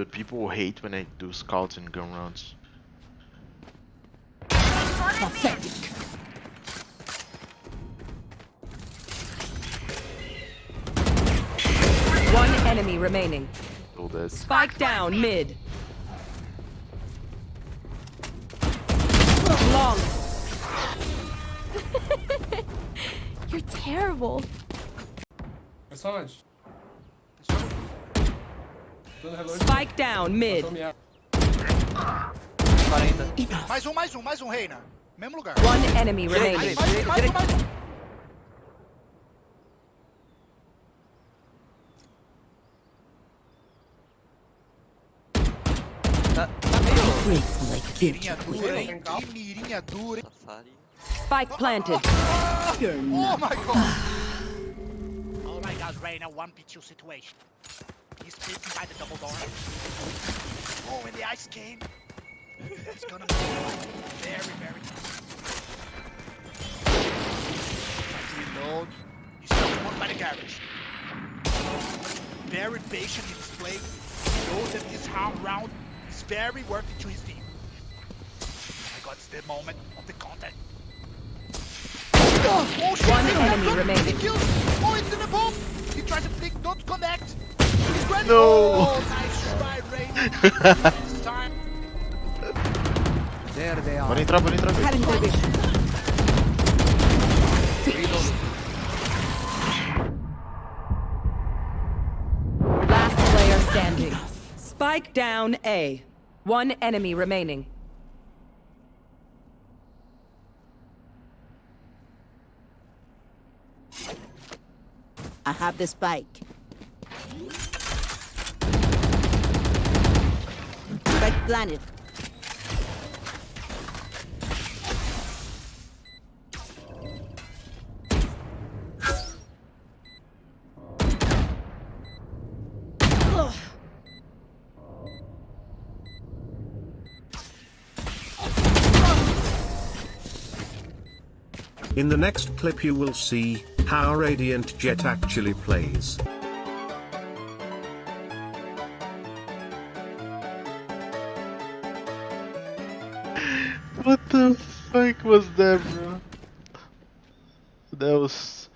Dude, people hate when I do scouts and gun rounds. Pathetic. One enemy remaining. So that Spike down mid. Long. You're terrible. Personagem. Dando relógio. Spike down mid. Mais um, mais um, mais um, Reyna. Mesmo lugar. One enemy remaining. Mais um, mais um, mais um. Mirinha dura, hein? Que mirinha dura, hein? Spike planted. Oh my god! Oh my god, Reyna, 1v2 situation. He's peeking by the double door. Oh, and the ice came. It's gonna be very, very tough. Try to reload. He's still one by the garage. Very patient in his play. He knows that this round round is very worth it to his team. Oh my god, it's the moment of the contact. Oh, oh shit! One enemy remaining. He kills! Oh, it's in the bomb! He tries to flick, don't connect! He's! No. Nice try, Ray! this time. Pode entrar, pode entrar. Cutting their vision. Last player standing. Spike down A. One enemy remaining. I have the spike. Planted. In the next clip you will see how Radiant Jett actually plays. What the fuck was that, bro? That was.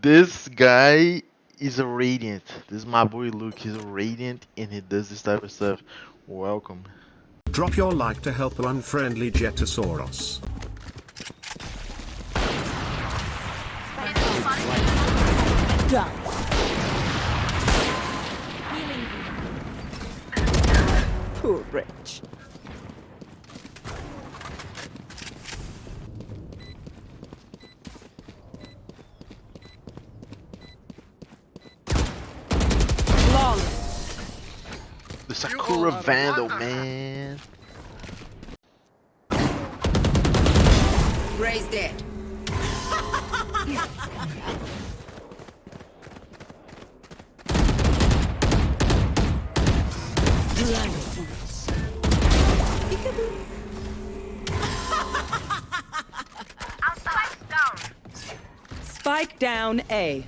This guy is a radiant. This is my boy Luke. He's a radiant and he does this type of stuff. Welcome. Drop your like to help an unfriendly Jetosaurus. Done. Sakura Vandal, man. Ray's dead. Our down. Spike down A.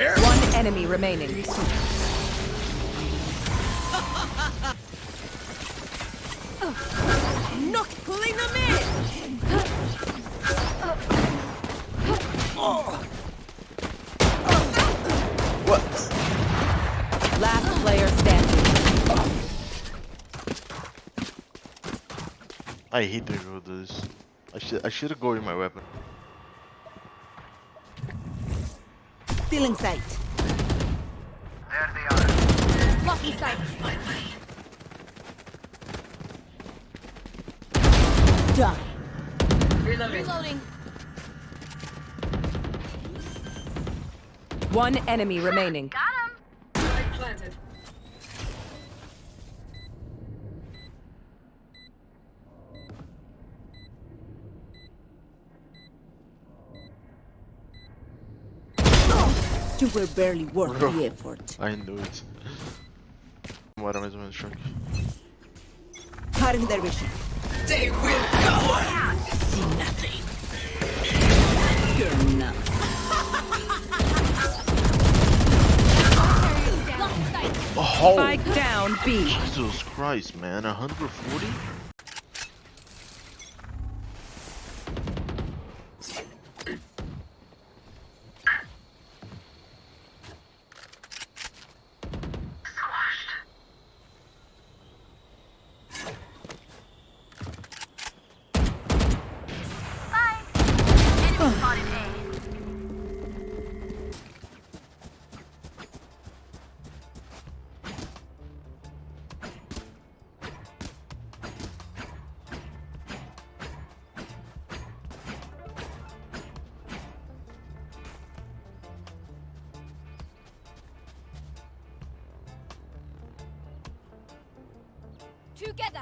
One enemy remaining. Not pulling them in. Last player standing. I hate the girl does. I should I should have gone with my weapon. Feeling sight. Lucky sight. Done. Reloading. One enemy remaining. Got him. planted. You were barely worth Bro. the effort. I knew it. Bora mais ou menos, choque. Cutting their. They will go. See nothing. You're not. Oh! Spike down B. Jesus Christ, man. 140? Together.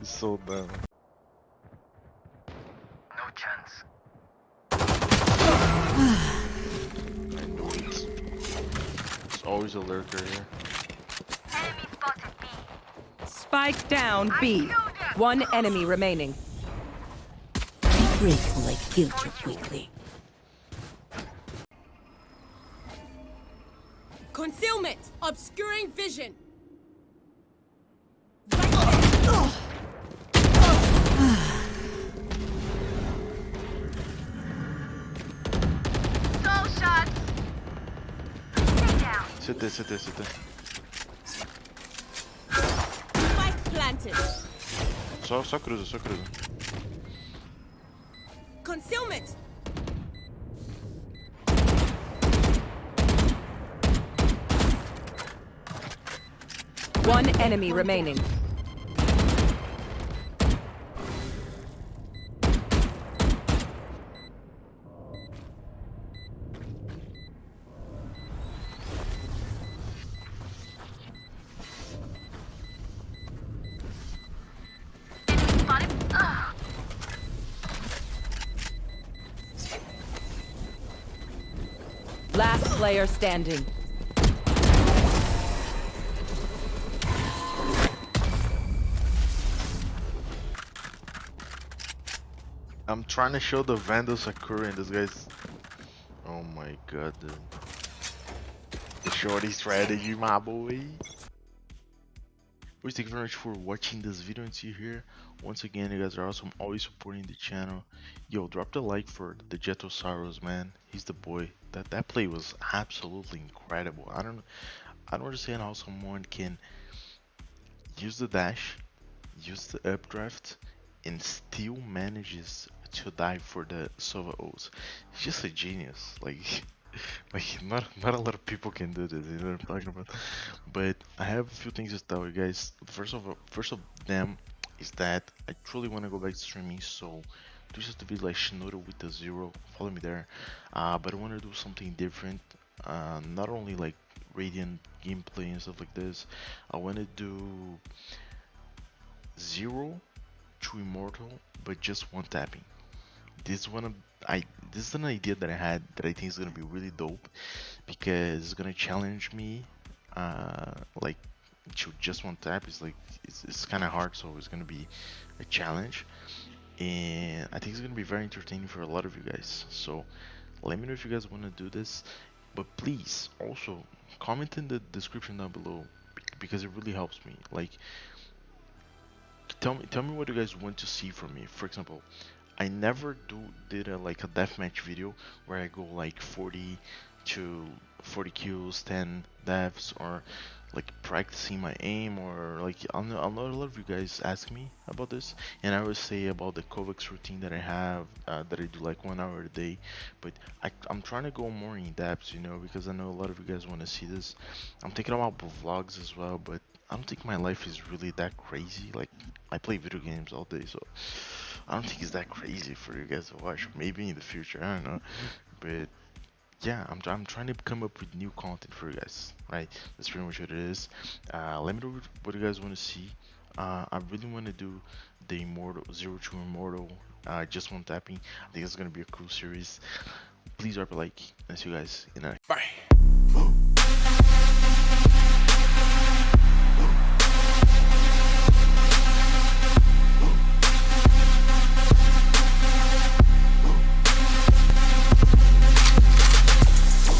It's so dumb. No chance. I knew it. There's always a lurker here. Enemy spotted B. Spike down B. One enemy remaining. Be grateful I killed you quickly. Obscuring vision. Soul shots. Stay down. Sit there, sit there, sit there. Spike planted. Só, só cruza, só cruza. One enemy remaining. Last player standing. I'm trying to show the Vandal Sakura and this guy's... Oh my god, dude. The shorty strategy, my boy. Boys, thank you very much for watching this video until here. Once again, you guys are awesome, always supporting the channel. Yo, drop the like for the Jetosaurus, man. He's the boy. That that play was absolutely incredible. I don't I don't understand how someone can use the dash, use the updraft, and still manages to die for the Sova O's. He's just a genius. Like, like not not a lot of people can do this. You know what I'm talking about? But I have a few things to tell you guys. First of all, first of them is that I truly want to go back to streaming. So this is the video like Shinoda with the zero. Follow me there. Uh, but I want to do something different. Uh, not only like Radiant gameplay and stuff like this. I want to do zero immortal but just one tapping. This one i this is an idea that i had that i think is to be really dope because it's to challenge me uh like to just one tap is like it's, it's kind of hard so it's to be a challenge. And i think it's to be very entertaining for a lot of you guys. So let me know if you guys want to do this. But please also comment in the description down below because it really helps me. Like tell me tell me what you guys want to see from me. For example i never do did a like a deathmatch video where i go like 40 to 40 kills 10 deaths or like practicing my aim or like I know, a lot of you guys ask me about this and I always say about the Kovaak's routine that I have uh, that I do like one hour a day. But I, I'm trying to go more in depth you know because I know a lot of you guys want to see this. I'm thinking about vlogs as well but I don't think my life is really that crazy like I play video games all day so I don't think it's that crazy for you guys to watch maybe in the future I don't know but yeah, I'm, I'm trying to come up with new content for you guys, right? That's pretty much what it is. Uh, let me know what you guys want to see. Uh, I really want to do the Immortal, Zero to Immortal, uh, just one tapping. I think it's going to be a cool series. Please drop a like, and see you guys in next. Bye.